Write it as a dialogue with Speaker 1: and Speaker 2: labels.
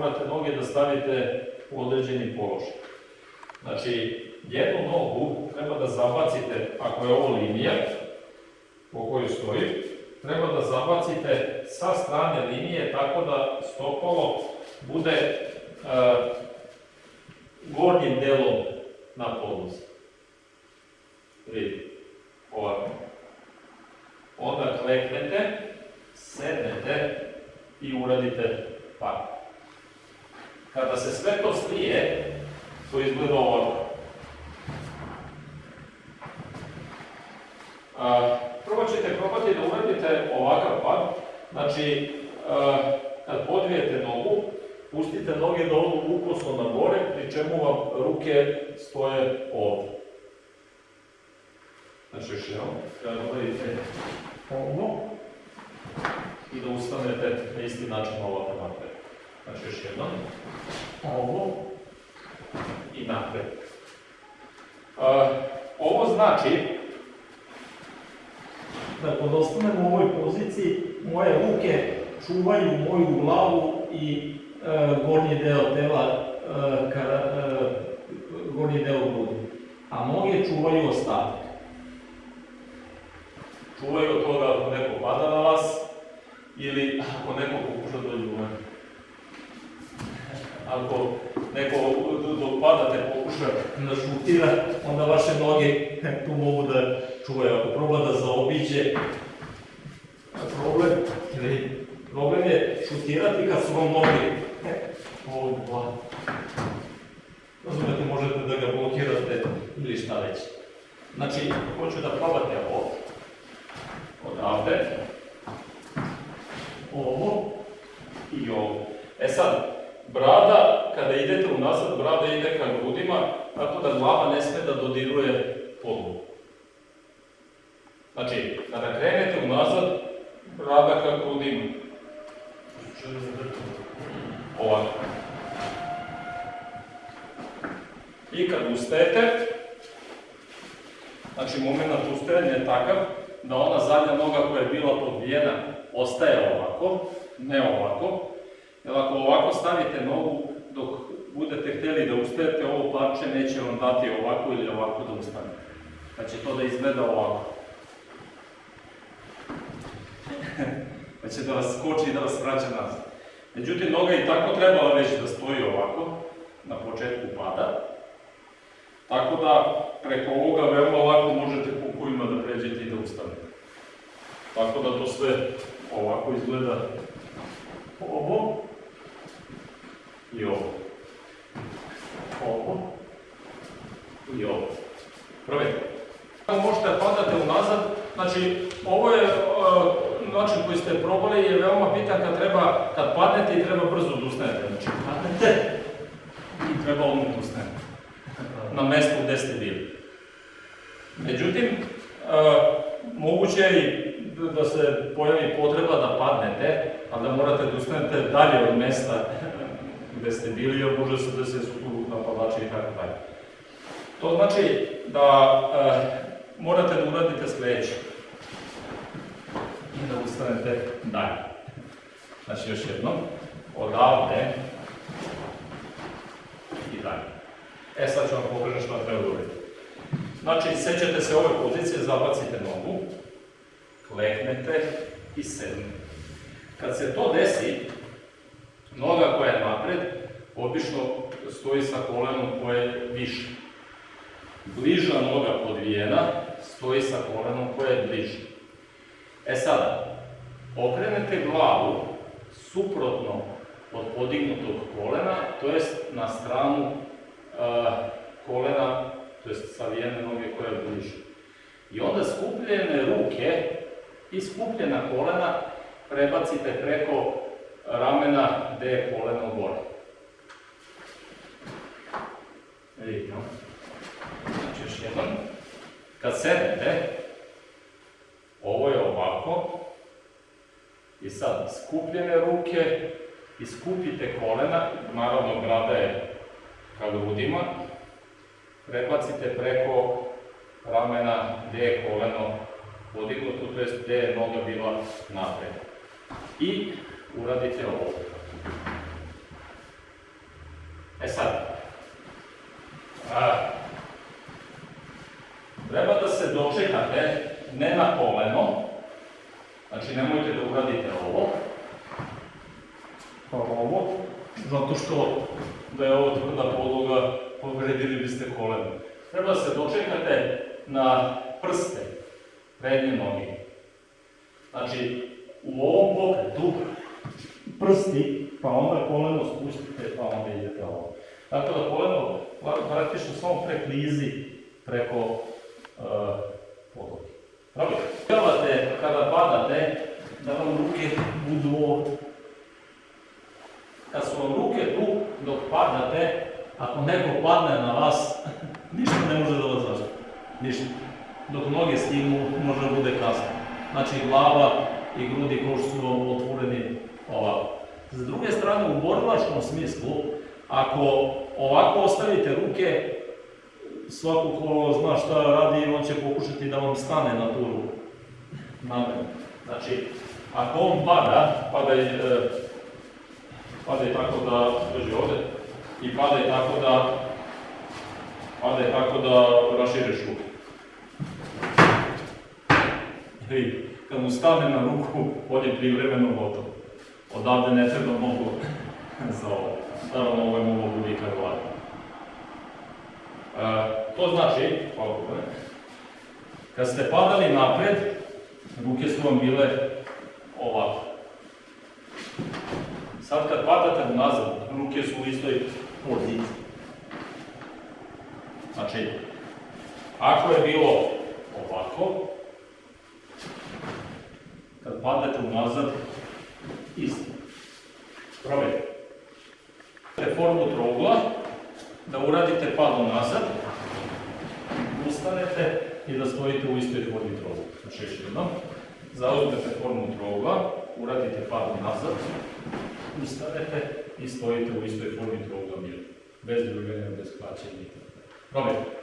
Speaker 1: morate noge da stavite u određeni položaj. Znači, jednu nogu treba da zabacite, ako je ovo linija po kojoj stoji, treba da zabacite sa strane linije tako da stopalo bude e, gornjim delom na podlozi. Vidite, ovako. Onda kleknete, sednete i uradite pad. Kada se sve to slije, to izgleda ovako. Prvo ćete probati da uradite ovakav pad, znači kad podvijete nogu, pustite noge da odu ukosno na gore, pri čemu vam ruke stoje ovdje. Znači još jednom, kada uradite ovo i da ustanete na isti način ovako napred. Znači još jednom, ovo i napred. A, ovo znači da kod ostanem u ovoj poziciji, moje ruke čuvaju moju glavu i e, gornji deo tela, e, kada, e, gornji deo grudi. A noge čuvaju ostatak. Čuvaju od toga ako neko pada na vas ili ako neko pokuša dođe u mene. Ako neko dok padate pokuša da šutira, onda vaše noge tu mogu da čuvaju. Ako proba da zaobiđe, problem, ili problem je šutirati kad su vam noge ovdje dva. Razumete, možete da ga blokirate ili šta već. Znači, hoću da probate ovo, odavde, ovo i ovo. E sad, brada, kada idete unazad, brada ide ka grudima, tako da glava ne sme da dodiruje podlogu. Znači, kada krenete unazad, brada ka grudima. Ovako. I kad ustajete, znači moment ustajanja je takav da ona zadnja noga koja je bila podvijena ostaje ovako, ne ovako. Jer ako ovako stavite nogu dok budete htjeli da ustajete, ovo parče neće vam dati ovako ili ovako da ustanete. Pa će to da izgleda ovako. pa će da vas skoči i da vas vraća nazad. Međutim, noga i tako trebala već da stoji ovako, na početku pada. Tako da preko ovoga veoma lako možete kukovima da pređete i da ustanete. Tako da to sve ovako izgleda ovo i ovo. Ovo i ovo. Provjerite. Možete da padate unazad, znači ovo je uh, način koji ste probali je veoma bitan kad treba, kad padnete i treba brzo odustanete. Znači padnete i treba odmah odustanete. Na mestu gde ste bili. Međutim, uh, moguće je da se pojavi potreba da padnete, a da morate da ustanete dalje od mesta gde ste bili, jer može se da se su tu napadači i tako dalje. To znači da e, morate da uradite sledeće. I da ustanete dalje. Znači još jednom, odavde i dalje. E sad ću vam pokažem što treba da uradite. Znači, sećate se ove pozicije, zabacite nogu, kleknete i sednete. Kad se to desi, noga koja je napred, obično stoji sa kolenom koje je više. Bliža noga podvijena stoji sa kolenom koje je bliže. E sada, okrenete glavu suprotno od podignutog kolena, to jest na stranu uh, kolena, to jest savijene noge koja je bliže. I onda skupljene ruke i skupljena kolena prebacite preko ramena gde je koleno gore. Vidite? Znači još jednom. Kad sedete, sad skupljene ruke, iskupite kolena, naravno grada je ka grudima, da prebacite preko ramena gde je koleno podignuto, to jest gde je noga bila napred. I uradite ovo. E sad, a, treba da se dočekate ne na koleno, Znači nemojte da uradite ovo, pa ovo, zato što da je ovo tvrda podloga, povredili biste koleno. Treba se dočekate na prste prednje noge. Znači, u ovom pokretu prsti, pa onda koleno spustite, pa onda idete ovo. Tako da koleno praktično samo preklizi preko Kad su vam ruke tu, dok padate, ako neko padne na vas, ništa ne može da vas zaštiti. Ništa. Dok noge stignu, može da bude kasno. Znači glava i grudi kož su vam otvoreni ovako. S druge strane, u borilačkom smislu, ako ovako ostavite ruke, svako ko zna šta radi, on će pokušati da vam stane na tu ruku. Namerno. Znači, ako on pada, pada i, e, pada i tako da, drži ovde, i pada i tako da, pada i tako da raširiš ruku. I kad mu stane na ruku, on je privremeno gotov. Odavde ne treba mnogo za ovo. Naravno, ovo je mnogo budika glave. E, to znači, hvala Bogome, kad ste padali napred, ruke su vam bile ovako. Sad kad padate nazad, ruke su u istoj poziciji. Znači, ako je bilo ovako, kad padate unazad, isto. Probajte. Formu trougla, da uradite pad nazad, ustanete i da stojite u istoj formi trougla. Znači još jednom, zauzmete formu trougla, uradite pad nazad, ustanete i stojite u istoj formi trougla mirno. Bez druganja, bez klaćenja. Probajte.